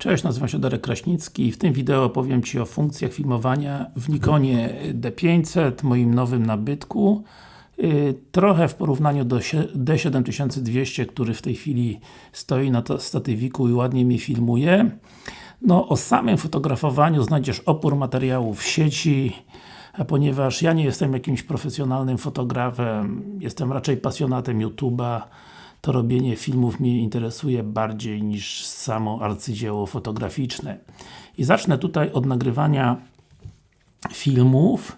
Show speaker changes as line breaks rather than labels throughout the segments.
Cześć, nazywam się Darek Kraśnicki i w tym wideo opowiem Ci o funkcjach filmowania w Nikonie D500, moim nowym nabytku. Y, trochę w porównaniu do D7200, który w tej chwili stoi na statywiku i ładnie mnie filmuje. No, o samym fotografowaniu znajdziesz opór materiałów w sieci, a ponieważ ja nie jestem jakimś profesjonalnym fotografem, jestem raczej pasjonatem YouTube'a, to robienie filmów mnie interesuje bardziej niż samo arcydzieło fotograficzne. I zacznę tutaj od nagrywania filmów.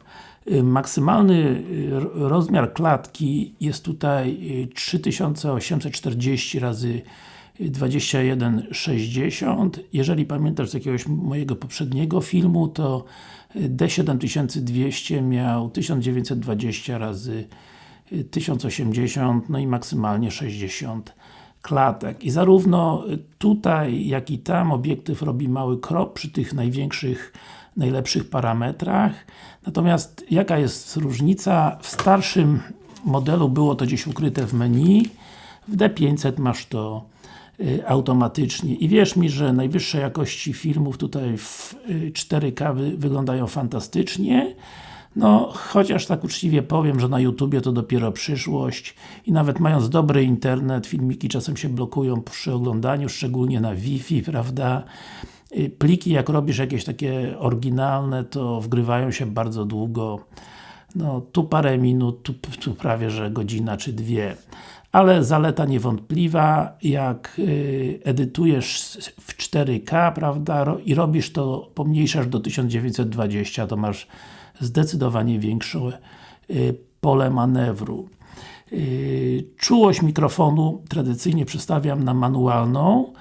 Y, maksymalny y, rozmiar klatki jest tutaj 3840 y, razy 2160. Jeżeli pamiętasz z jakiegoś mojego poprzedniego filmu, to D7200 miał 1920 razy 1080, no i maksymalnie 60 klatek. I zarówno tutaj, jak i tam obiektyw robi mały krop przy tych największych, najlepszych parametrach. Natomiast jaka jest różnica? W starszym modelu było to gdzieś ukryte w menu, w D500 masz to y, automatycznie. I wierz mi, że najwyższe jakości filmów tutaj w 4K y, wyglądają fantastycznie. No, chociaż tak uczciwie powiem, że na YouTubie to dopiero przyszłość i nawet mając dobry internet, filmiki czasem się blokują przy oglądaniu, szczególnie na Wi-Fi, prawda? Y, pliki, jak robisz jakieś takie oryginalne, to wgrywają się bardzo długo. No, tu parę minut, tu, tu prawie, że godzina czy dwie. Ale zaleta niewątpliwa, jak y, edytujesz w 4K, prawda, i robisz to, pomniejszasz do 1920, to masz zdecydowanie większe y, pole manewru. Y, czułość mikrofonu tradycyjnie przestawiam na manualną,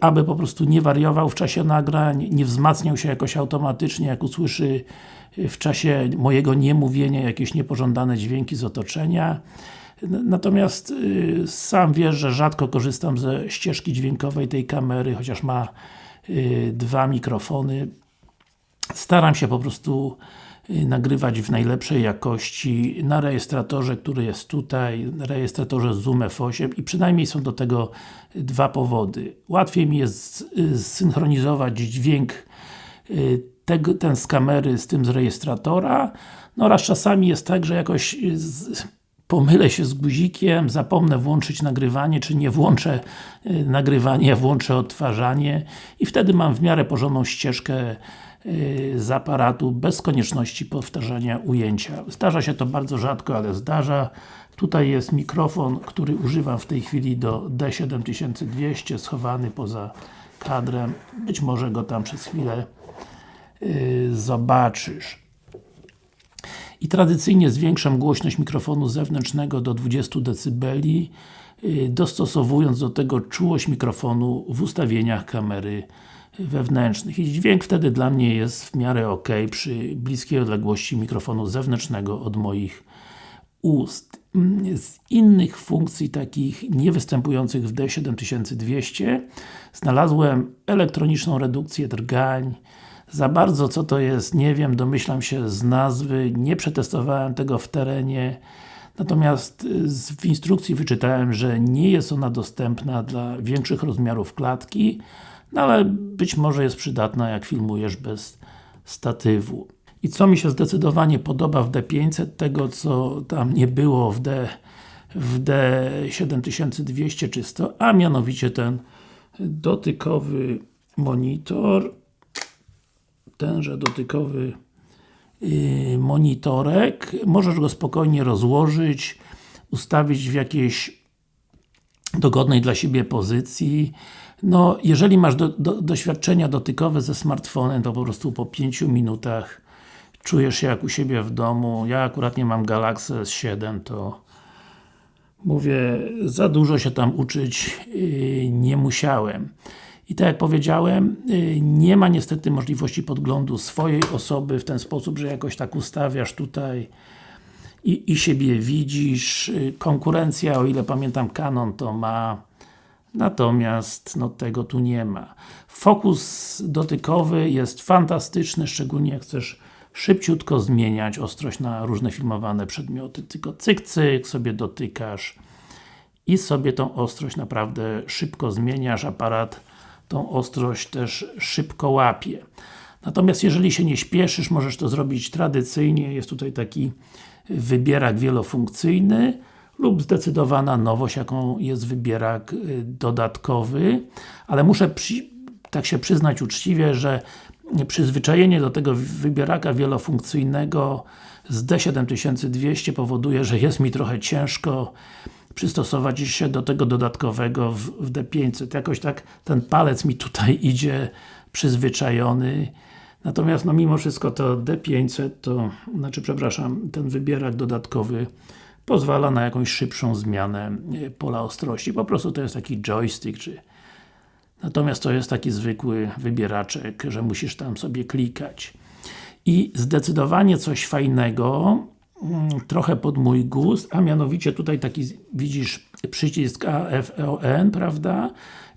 aby po prostu nie wariował w czasie nagrań, nie wzmacniał się jakoś automatycznie, jak usłyszy w czasie mojego niemówienia jakieś niepożądane dźwięki z otoczenia. Natomiast sam wiesz, że rzadko korzystam ze ścieżki dźwiękowej tej kamery, chociaż ma dwa mikrofony. Staram się po prostu Y, nagrywać w najlepszej jakości na rejestratorze, który jest tutaj, rejestratorze Zoom F8 i przynajmniej są do tego dwa powody. Łatwiej mi jest y, zsynchronizować dźwięk y, tego, ten z kamery z tym z rejestratora, no oraz czasami jest tak, że jakoś pomylę się z guzikiem, zapomnę włączyć nagrywanie, czy nie włączę nagrywanie, włączę odtwarzanie i wtedy mam w miarę porządną ścieżkę Y, z aparatu bez konieczności powtarzania ujęcia. Zdarza się to bardzo rzadko, ale zdarza. Tutaj jest mikrofon, który używam w tej chwili do D7200, schowany poza kadrem. Być może go tam przez chwilę yy, zobaczysz. I tradycyjnie zwiększam głośność mikrofonu zewnętrznego do 20 dB, yy, dostosowując do tego czułość mikrofonu w ustawieniach kamery wewnętrznych i dźwięk wtedy dla mnie jest w miarę ok przy bliskiej odległości mikrofonu zewnętrznego od moich ust. Z innych funkcji takich niewystępujących w D7200 znalazłem elektroniczną redukcję drgań za bardzo co to jest, nie wiem, domyślam się z nazwy, nie przetestowałem tego w terenie Natomiast w instrukcji wyczytałem, że nie jest ona dostępna dla większych rozmiarów klatki no ale być może jest przydatna jak filmujesz bez statywu. I co mi się zdecydowanie podoba w D500, tego co tam nie było w D w D7200 czy 100, a mianowicie ten dotykowy monitor tenże dotykowy yy, monitorek, możesz go spokojnie rozłożyć, ustawić w jakiejś dogodnej dla siebie pozycji. No, jeżeli masz do, do, doświadczenia dotykowe ze smartfonem, to po prostu po 5 minutach czujesz się jak u siebie w domu. Ja akurat nie mam Galaxy S7, to mówię, za dużo się tam uczyć yy, nie musiałem. I tak jak powiedziałem, yy, nie ma niestety możliwości podglądu swojej osoby w ten sposób, że jakoś tak ustawiasz tutaj i, i siebie widzisz. Yy, konkurencja, o ile pamiętam Canon to ma Natomiast no, tego tu nie ma. Fokus dotykowy jest fantastyczny, szczególnie jak chcesz szybciutko zmieniać ostrość na różne filmowane przedmioty. Tylko cyk, cyk sobie dotykasz i sobie tą ostrość naprawdę szybko zmieniasz. Aparat tą ostrość też szybko łapie. Natomiast jeżeli się nie śpieszysz, możesz to zrobić tradycyjnie, jest tutaj taki wybierak wielofunkcyjny lub zdecydowana nowość, jaką jest wybierak y, dodatkowy, ale muszę przy, tak się przyznać uczciwie, że przyzwyczajenie do tego wybieraka wielofunkcyjnego z D7200 powoduje, że jest mi trochę ciężko przystosować się do tego dodatkowego w, w D500. Jakoś tak ten palec mi tutaj idzie przyzwyczajony. Natomiast no mimo wszystko to D500 to, znaczy przepraszam, ten wybierak dodatkowy pozwala na jakąś szybszą zmianę e, pola ostrości. Po prostu to jest taki joystick, czy Natomiast to jest taki zwykły wybieraczek, że musisz tam sobie klikać. I zdecydowanie coś fajnego, trochę pod mój gust, a mianowicie tutaj taki, widzisz, przycisk AFEON, prawda?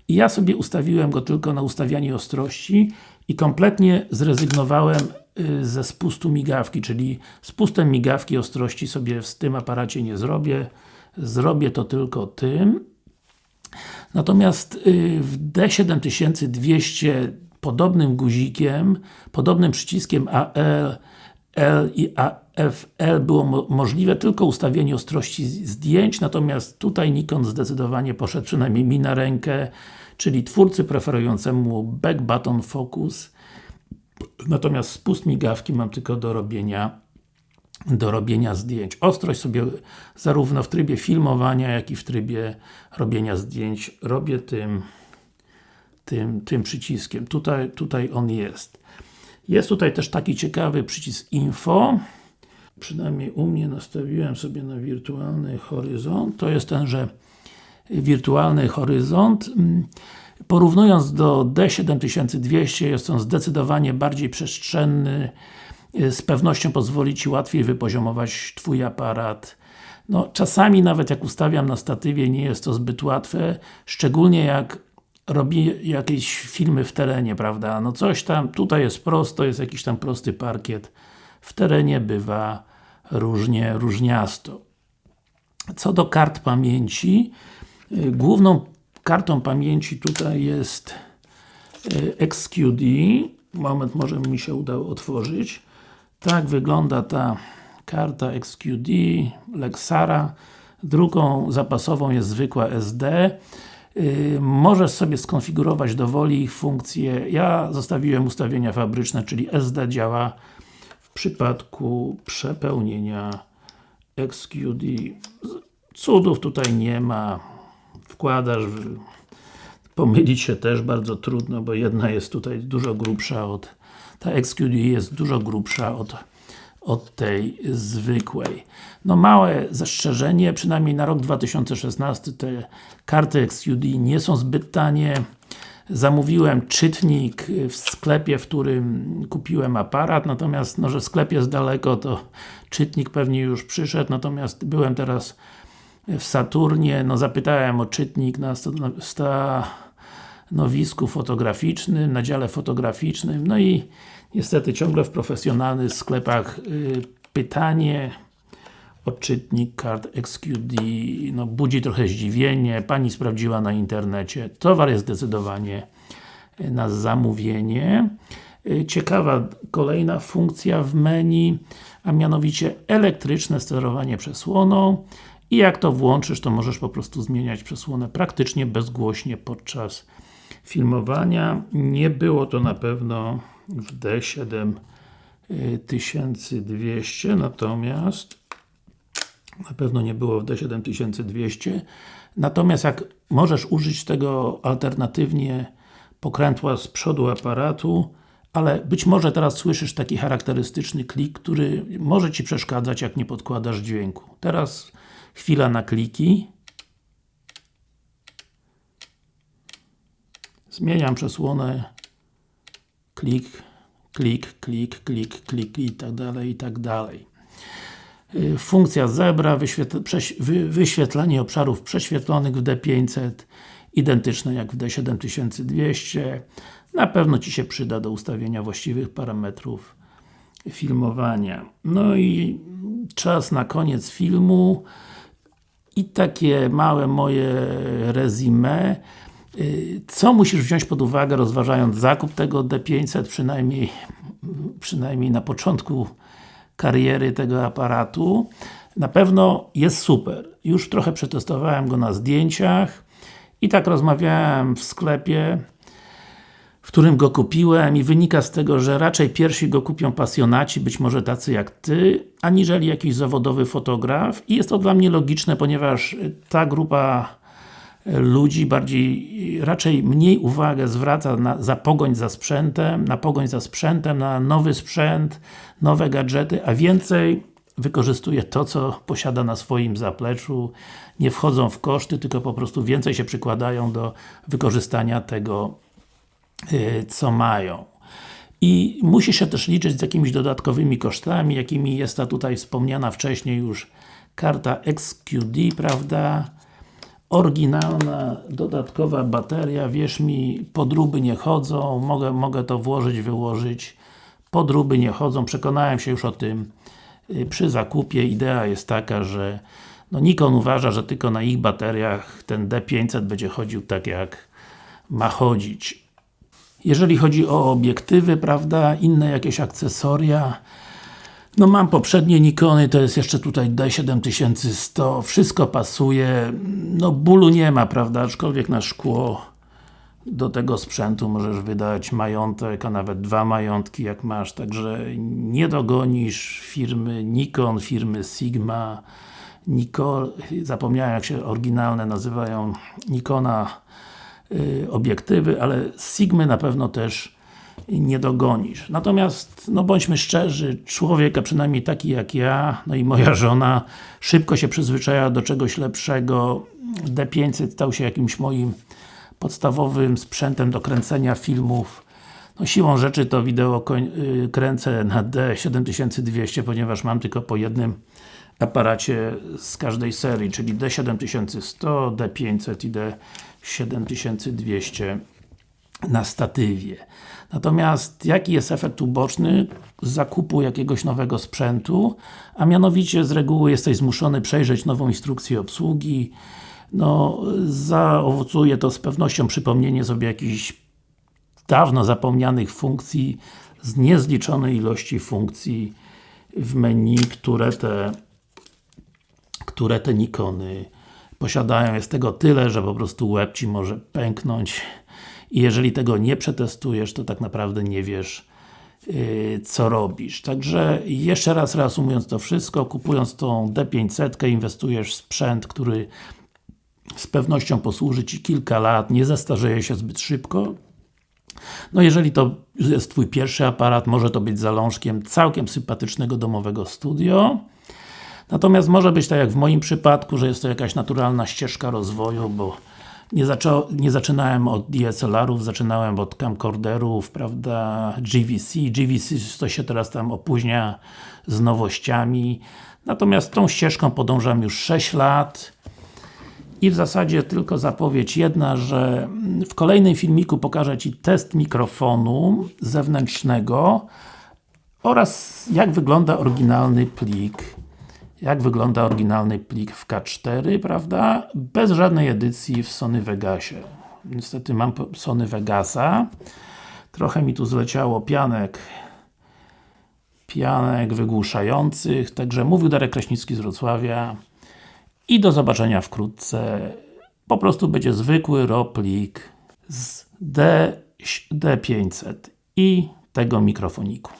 I ja sobie ustawiłem go tylko na ustawianie ostrości i kompletnie zrezygnowałem y, ze spustu migawki, czyli spustem migawki ostrości sobie w tym aparacie nie zrobię. Zrobię to tylko tym. Natomiast y, w D7200 podobnym guzikiem, podobnym przyciskiem AL, L i AFL było mo możliwe tylko ustawienie ostrości zdjęć, natomiast tutaj Nikon zdecydowanie poszedł przynajmniej mi na rękę, czyli twórcy preferującemu back button focus natomiast spust migawki mam tylko do robienia do robienia zdjęć. Ostrość sobie zarówno w trybie filmowania, jak i w trybie robienia zdjęć robię tym tym, tym przyciskiem. Tutaj, tutaj on jest. Jest tutaj też taki ciekawy przycisk Info. Przynajmniej u mnie nastawiłem sobie na wirtualny horyzont. To jest tenże wirtualny horyzont. Porównując do D7200 jest on zdecydowanie bardziej przestrzenny, z pewnością pozwoli Ci łatwiej wypoziomować Twój aparat. No, czasami nawet jak ustawiam na statywie nie jest to zbyt łatwe, szczególnie jak robi jakieś filmy w terenie, prawda? No coś tam, tutaj jest prosto, jest jakiś tam prosty parkiet. W terenie bywa różnie, różniasto. Co do kart pamięci, y, główną kartą pamięci tutaj jest y, XQD. Moment, może mi się udało otworzyć. Tak wygląda ta karta XQD Lexara. Drugą zapasową jest zwykła SD. Yy, możesz sobie skonfigurować do woli ich funkcje. Ja zostawiłem ustawienia fabryczne, czyli SD działa przypadku przepełnienia XQD. Cudów tutaj nie ma. Wkładasz, pomylić się też bardzo trudno, bo jedna jest tutaj dużo grubsza od ta XQD jest dużo grubsza od, od tej zwykłej. No małe zastrzeżenie, przynajmniej na rok 2016 te karty XQD nie są zbyt tanie. Zamówiłem czytnik w sklepie, w którym kupiłem aparat, natomiast no, że sklep jest daleko, to czytnik pewnie już przyszedł, natomiast byłem teraz w Saturnie, no zapytałem o czytnik na stanowisku fotograficznym, na dziale fotograficznym, no i niestety ciągle w profesjonalnych sklepach y, pytanie odczytnik kart XQD no, budzi trochę zdziwienie, Pani sprawdziła na internecie, towar jest zdecydowanie y, na zamówienie. Y, ciekawa kolejna funkcja w menu, a mianowicie elektryczne sterowanie przesłoną i jak to włączysz, to możesz po prostu zmieniać przesłonę praktycznie bezgłośnie podczas filmowania. Nie było to na pewno w D7200, natomiast na pewno nie było w D7200 natomiast jak możesz użyć tego alternatywnie pokrętła z przodu aparatu ale być może teraz słyszysz taki charakterystyczny klik, który może Ci przeszkadzać, jak nie podkładasz dźwięku. Teraz chwila na kliki. Zmieniam przesłonę klik, klik, klik, klik, klik i tak dalej, i tak dalej. Y, funkcja zebra, wyświetl wyświetlenie obszarów prześwietlonych w D500 identyczne jak w D7200 na pewno Ci się przyda do ustawienia właściwych parametrów filmowania. No i czas na koniec filmu. I takie małe moje resume. Y, Co musisz wziąć pod uwagę rozważając zakup tego D500 przynajmniej, przynajmniej na początku kariery tego aparatu na pewno jest super. Już trochę przetestowałem go na zdjęciach i tak rozmawiałem w sklepie w którym go kupiłem i wynika z tego, że raczej pierwsi go kupią pasjonaci, być może tacy jak Ty, aniżeli jakiś zawodowy fotograf i jest to dla mnie logiczne, ponieważ ta grupa ludzi bardziej, raczej mniej uwagę zwraca na, za pogoń za sprzętem, na pogoń za sprzętem, na nowy sprzęt, nowe gadżety, a więcej wykorzystuje to, co posiada na swoim zapleczu, nie wchodzą w koszty, tylko po prostu więcej się przykładają do wykorzystania tego, yy, co mają. I musi się też liczyć z jakimiś dodatkowymi kosztami, jakimi jest ta tutaj wspomniana wcześniej już karta XQD, prawda? Oryginalna, dodatkowa bateria, wierz mi, podróby nie chodzą, mogę, mogę to włożyć, wyłożyć, podróby nie chodzą, przekonałem się już o tym. Yy, przy zakupie, idea jest taka, że no Nikon uważa, że tylko na ich bateriach ten D500 będzie chodził tak jak ma chodzić. Jeżeli chodzi o obiektywy, prawda, inne jakieś akcesoria, no mam poprzednie Nikony, to jest jeszcze tutaj D7100, wszystko pasuje, no bólu nie ma, prawda, aczkolwiek na szkło do tego sprzętu możesz wydać majątek, a nawet dwa majątki jak masz, także nie dogonisz firmy Nikon, firmy Sigma, Nikon, zapomniałem jak się oryginalne nazywają Nikona y, obiektywy, ale Sigmy na pewno też nie dogonisz. Natomiast, no bądźmy szczerzy, człowiek, a przynajmniej taki jak ja, no i moja żona, szybko się przyzwyczaja do czegoś lepszego. D500 stał się jakimś moim podstawowym sprzętem do kręcenia filmów. No siłą rzeczy to wideo y, kręcę na D7200, ponieważ mam tylko po jednym aparacie z każdej serii, czyli D7100, D500 i D7200 na statywie. Natomiast jaki jest efekt uboczny zakupu jakiegoś nowego sprzętu? A mianowicie z reguły jesteś zmuszony przejrzeć nową instrukcję obsługi no, zaowocuje to z pewnością przypomnienie sobie jakichś dawno zapomnianych funkcji z niezliczonej ilości funkcji w menu, które te które te Nikony posiadają. Jest tego tyle, że po prostu łeb Ci może pęknąć i jeżeli tego nie przetestujesz, to tak naprawdę nie wiesz yy, co robisz. Także jeszcze raz reasumując to wszystko, kupując tą D500 inwestujesz w sprzęt, który z pewnością posłuży Ci kilka lat, nie zestarzeje się zbyt szybko. No jeżeli to jest Twój pierwszy aparat, może to być zalążkiem całkiem sympatycznego domowego studio. Natomiast może być tak jak w moim przypadku, że jest to jakaś naturalna ścieżka rozwoju, bo nie, nie zaczynałem od DSLR-ów, zaczynałem od camcorderów, prawda, GVC. GVC to się teraz tam opóźnia z nowościami. Natomiast tą ścieżką podążam już 6 lat. I w zasadzie tylko zapowiedź jedna, że w kolejnym filmiku pokażę Ci test mikrofonu zewnętrznego oraz jak wygląda oryginalny plik jak wygląda oryginalny plik w K4, prawda? Bez żadnej edycji w Sony Vegasie. Niestety mam Sony Vegasa. Trochę mi tu zleciało pianek pianek wygłuszających, także mówił Darek Kraśnicki z Wrocławia i do zobaczenia wkrótce. Po prostu będzie zwykły RAW plik z D, D500 i tego mikrofoniku.